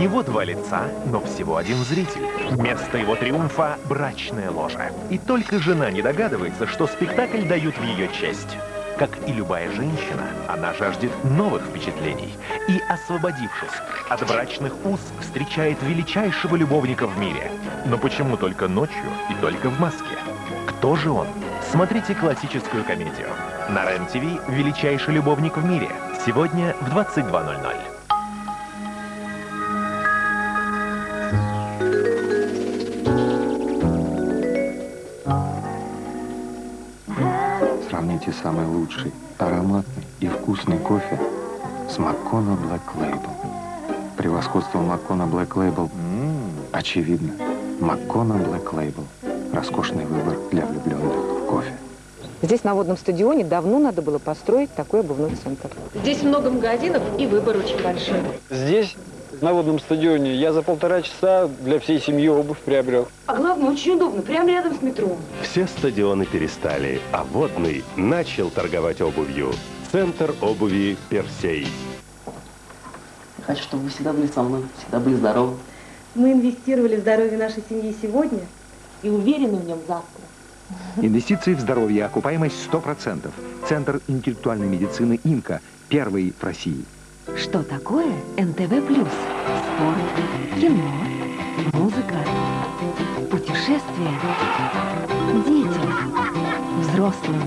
него два лица, но всего один зритель. Место его триумфа – брачная ложа. И только жена не догадывается, что спектакль дают в ее честь. Как и любая женщина, она жаждет новых впечатлений. И, освободившись от брачных уз, встречает величайшего любовника в мире. Но почему только ночью и только в Москве? Кто же он? Смотрите классическую комедию. На РЕН-ТВ «Величайший любовник в мире». Сегодня в 22.00. Сравните самый лучший, ароматный и вкусный кофе с Маккона Black Label. Превосходство Маккона Black Label очевидно. Маккона Black Label. Роскошный выбор для влюбленных в кофе. Здесь, на водном стадионе, давно надо было построить такой обувной центр. Здесь много магазинов и выбор очень большой. Здесь, на водном стадионе, я за полтора часа для всей семьи обувь приобрел. А главное, очень удобно, прямо рядом с метро. Все стадионы перестали, а водный начал торговать обувью. Центр обуви «Персей». Хочу, чтобы вы всегда были со мной, всегда были здоровы. Мы инвестировали в здоровье нашей семьи сегодня и уверены в нем завтра. Инвестиции в здоровье, окупаемость 100%. Центр интеллектуальной медицины «Инка», первый в России. Что такое НТВ+. Спорт, кино, музыка, путешествия, детям, взрослым.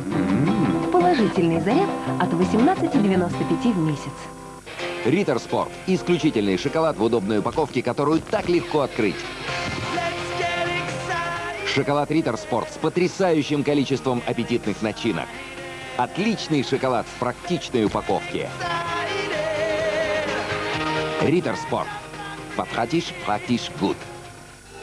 Положительный заряд от 18,95 в месяц. Риттер Спорт. Исключительный шоколад в удобной упаковке, которую так легко открыть. Шоколад Риттер Спорт с потрясающим количеством аппетитных начинок. Отличный шоколад в практичной упаковке. Риттер Спорт. Потратишь, практишь, гуд.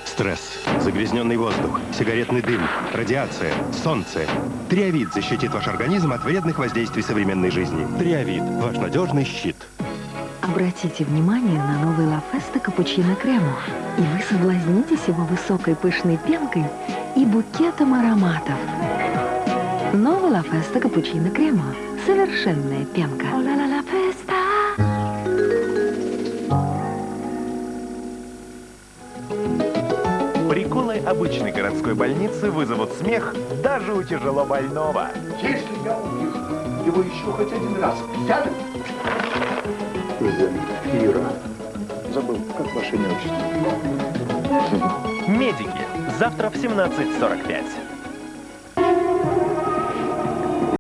Стресс, загрязненный воздух, сигаретный дым, радиация, солнце. Триавид защитит ваш организм от вредных воздействий современной жизни. Триавид – ваш надежный щит. Обратите внимание на новый лафесто капучино кремо. И вы соблазнитесь его высокой пышной пенкой и букетом ароматов. Новый лафесто капучино кремо. Совершенная пенка. Приколы обычной городской больницы вызовут смех даже у тяжело больного. Если я увижу его еще хоть один раз рядом, Земфира. Забыл, как ваше имя? Медики. Завтра в 17.45.